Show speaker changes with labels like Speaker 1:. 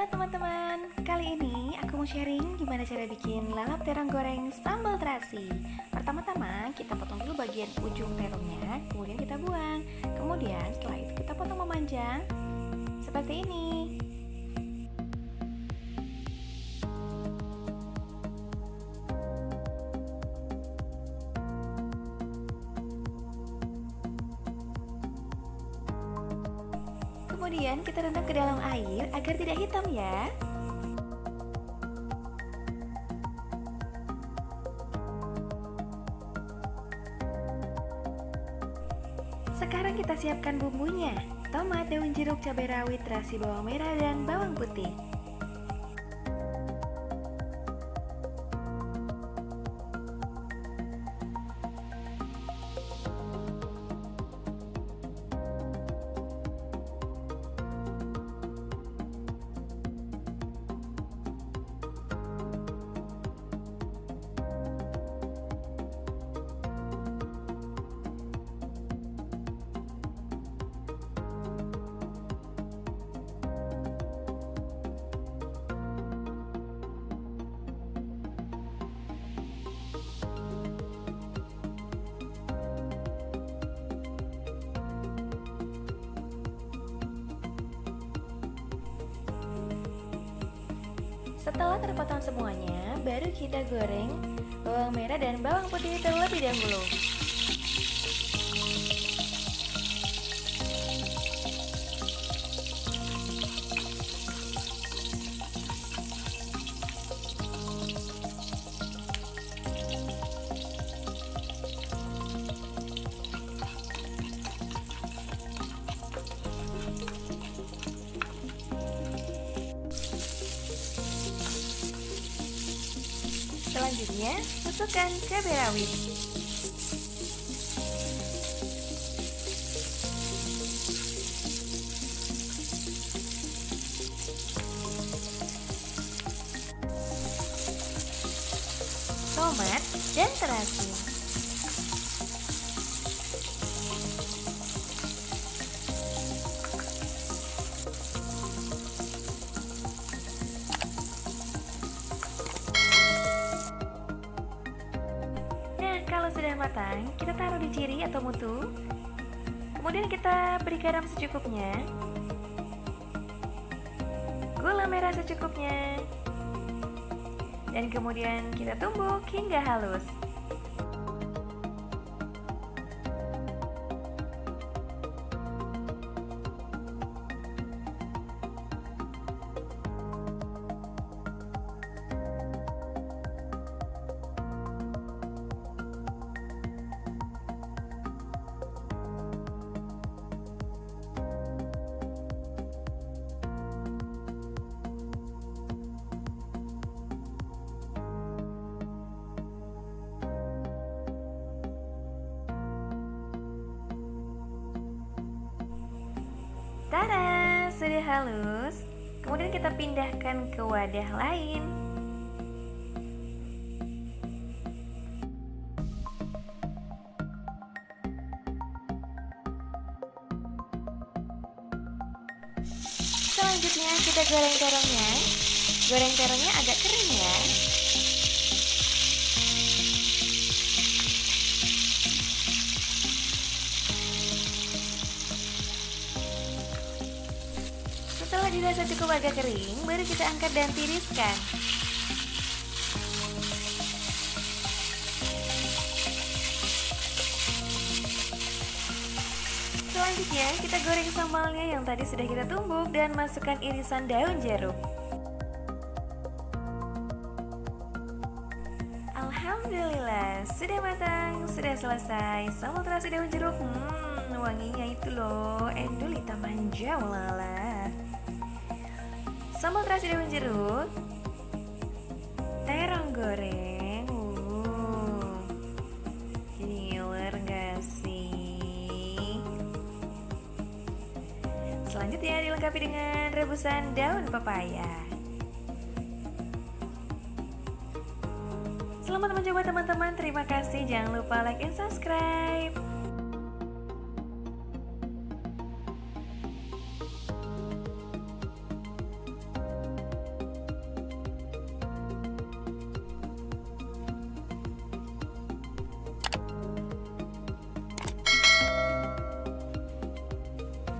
Speaker 1: Halo teman-teman, kali ini aku mau sharing gimana cara bikin lalap terong goreng sambal terasi. Pertama-tama kita potong dulu bagian ujung terongnya, kemudian kita buang. Kemudian setelah itu kita potong memanjang. Seperti ini Kemudian kita rendam ke dalam air agar tidak hitam ya. Sekarang kita siapkan bumbunya. Tomat, daun jeruk, cabai rawit, terasi bawang merah, dan bawang putih Setelah terpotong semuanya, baru kita goreng bawang merah dan bawang putih terlebih dahulu. Selanjutnya, masukkan cabai rawit. Tomat dan terasi. Kalau sudah matang, kita taruh di ciri atau mutu. Kemudian kita beri garam secukupnya. Gula merah secukupnya. Dan kemudian kita tumbuk hingga halus. Sudah halus. Kemudian kita pindahkan ke wadah lain. Selanjutnya kita goreng terongnya. Goreng terongnya agak kering ya. Dirasa cukup agak kering, baru kita angkat dan tiriskan. Selanjutnya, kita goreng sambalnya yang tadi sudah kita tumbuk dan masukkan irisan daun jeruk. Alhamdulillah, sudah matang, sudah selesai. Sambal terasi daun jeruk, hmm, wanginya itu loh, endulita manja, walala. Sambal terasi daun jeruk. Terong goreng. Uh, Killer gak sih? Selanjutnya dilengkapi dengan rebusan daun pepaya. Selamat mencoba teman-teman. Terima kasih. Jangan lupa like and subscribe